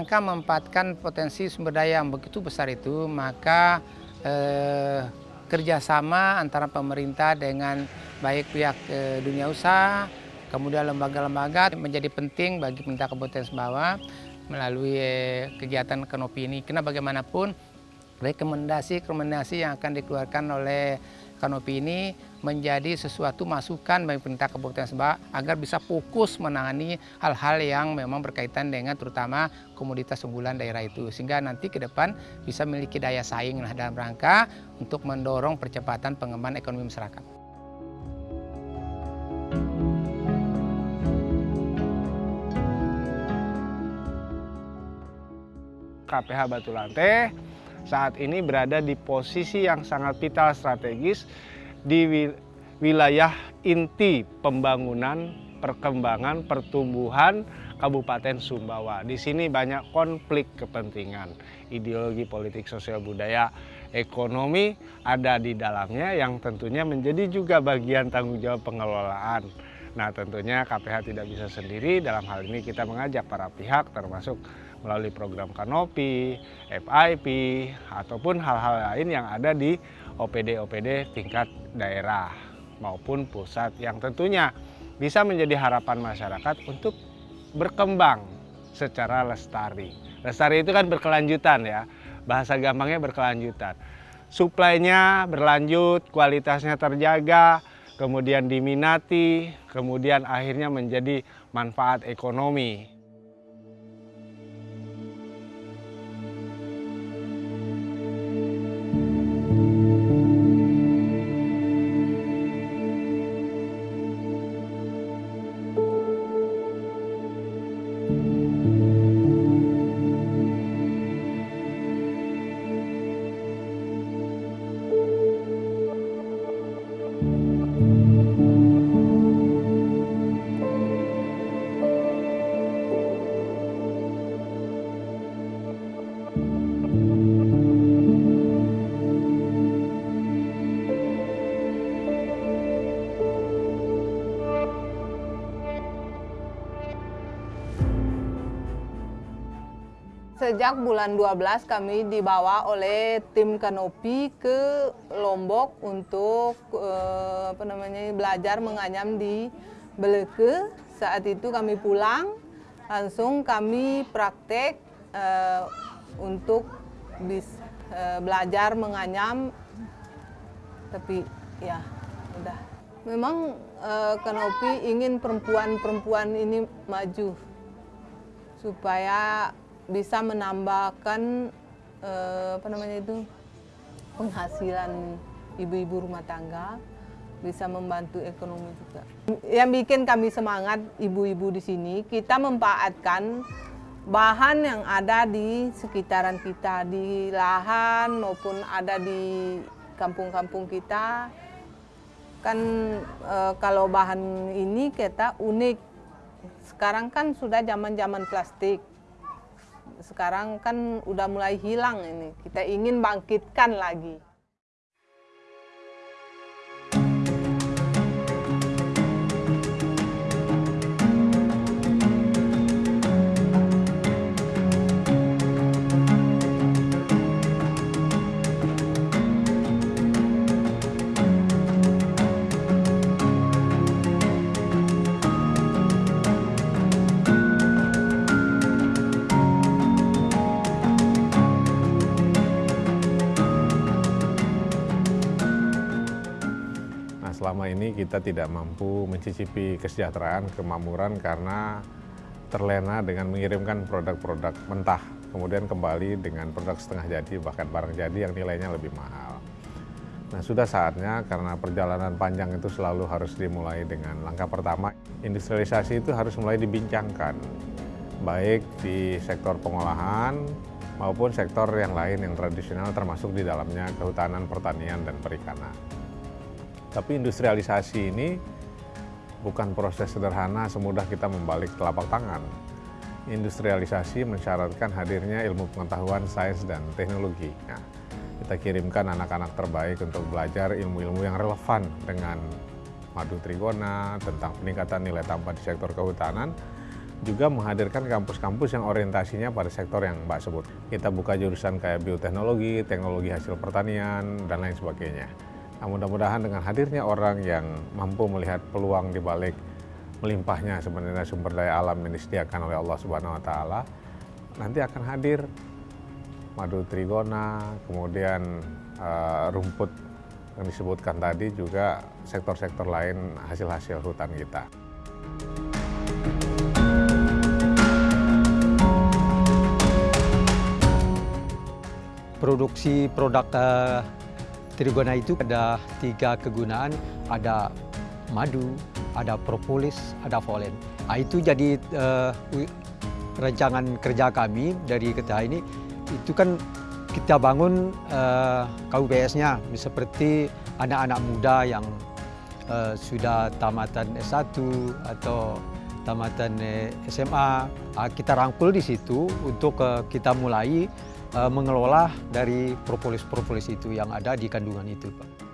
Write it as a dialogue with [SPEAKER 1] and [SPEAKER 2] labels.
[SPEAKER 1] rangka memanfaatkan potensi sumber daya yang begitu besar itu, maka eh, kerjasama antara pemerintah dengan baik pihak eh, dunia usaha, kemudian lembaga-lembaga menjadi penting bagi pemerintah Kabupaten Sumbawa melalui eh, kegiatan kanopi ini. Karena bagaimanapun rekomendasi-rekomendasi yang akan dikeluarkan oleh kanopi ini menjadi sesuatu masukan bagi pemerintah Kabupaten Sumbawa agar bisa fokus menangani hal-hal yang memang berkaitan dengan terutama komoditas unggulan daerah itu sehingga nanti ke depan bisa memiliki daya saing lah dalam rangka untuk mendorong percepatan pengembangan ekonomi masyarakat.
[SPEAKER 2] KPH Batu Lante saat ini berada di posisi yang sangat vital strategis di wilayah inti pembangunan, perkembangan, pertumbuhan Kabupaten Sumbawa. Di sini banyak konflik kepentingan, ideologi politik sosial budaya, ekonomi ada di dalamnya yang tentunya menjadi juga bagian tanggung jawab pengelolaan. Nah tentunya KPH tidak bisa sendiri, dalam hal ini kita mengajak para pihak termasuk melalui program kanopi, FIP, ataupun hal-hal lain yang ada di OPD-OPD tingkat daerah maupun pusat yang tentunya bisa menjadi harapan masyarakat untuk berkembang secara lestari. Lestari itu kan berkelanjutan ya, bahasa gampangnya berkelanjutan. Suplainya berlanjut, kualitasnya terjaga, kemudian diminati, kemudian akhirnya menjadi manfaat ekonomi.
[SPEAKER 3] Sejak bulan 12 kami dibawa oleh tim Kanopi ke Lombok untuk eh, apa namanya belajar menganyam di Beleke. Saat itu kami pulang, langsung kami praktek eh, untuk bis, eh, belajar menganyam. Tapi ya udah. Memang eh, Kanopi ingin perempuan-perempuan ini maju supaya bisa menambahkan eh, apa namanya itu penghasilan ibu-ibu rumah tangga bisa membantu ekonomi juga. Yang bikin kami semangat ibu-ibu di sini kita memanfaatkan bahan yang ada di sekitaran kita di lahan maupun ada di kampung-kampung kita. Kan e, kalau bahan ini kita unik. Sekarang kan sudah zaman-zaman plastik sekarang kan udah mulai hilang ini. Kita ingin bangkitkan lagi.
[SPEAKER 4] Selama ini kita tidak mampu mencicipi kesejahteraan, kemakmuran karena terlena dengan mengirimkan produk-produk mentah, kemudian kembali dengan produk setengah jadi, bahkan barang jadi yang nilainya lebih mahal. Nah sudah saatnya karena perjalanan panjang itu selalu harus dimulai dengan langkah pertama, industrialisasi itu harus mulai dibincangkan, baik di sektor pengolahan maupun sektor yang lain yang tradisional termasuk di dalamnya kehutanan, pertanian, dan perikanan. Tapi industrialisasi ini bukan proses sederhana semudah kita membalik telapak tangan. Industrialisasi mensyaratkan hadirnya ilmu pengetahuan, sains, dan teknologi. Nah, kita kirimkan anak-anak terbaik untuk belajar ilmu-ilmu yang relevan dengan madu trigona, tentang peningkatan nilai tambah di sektor kehutanan, juga menghadirkan kampus-kampus yang orientasinya pada sektor yang Mbak sebut. Kita buka jurusan kayak bioteknologi, teknologi hasil pertanian, dan lain sebagainya. Nah, mudah-mudahan dengan hadirnya orang yang mampu melihat peluang di balik melimpahnya sebenarnya sumber daya alam yang disediakan oleh Allah Subhanahu wa taala, nanti akan hadir madu trigona, kemudian uh, rumput yang disebutkan tadi juga sektor-sektor lain hasil-hasil hutan kita.
[SPEAKER 5] Produksi produk uh, trigona itu ada tiga kegunaan, ada madu, ada propolis, ada polen. Nah, itu jadi uh, rancangan kerja kami dari kita ini, itu kan kita bangun uh, KUPS-nya seperti anak-anak muda yang uh, sudah tamatan S1 atau tamatan SMA. Uh, kita rangkul di situ untuk uh, kita mulai mengelola dari propolis-propolis itu yang ada di kandungan itu, Pak.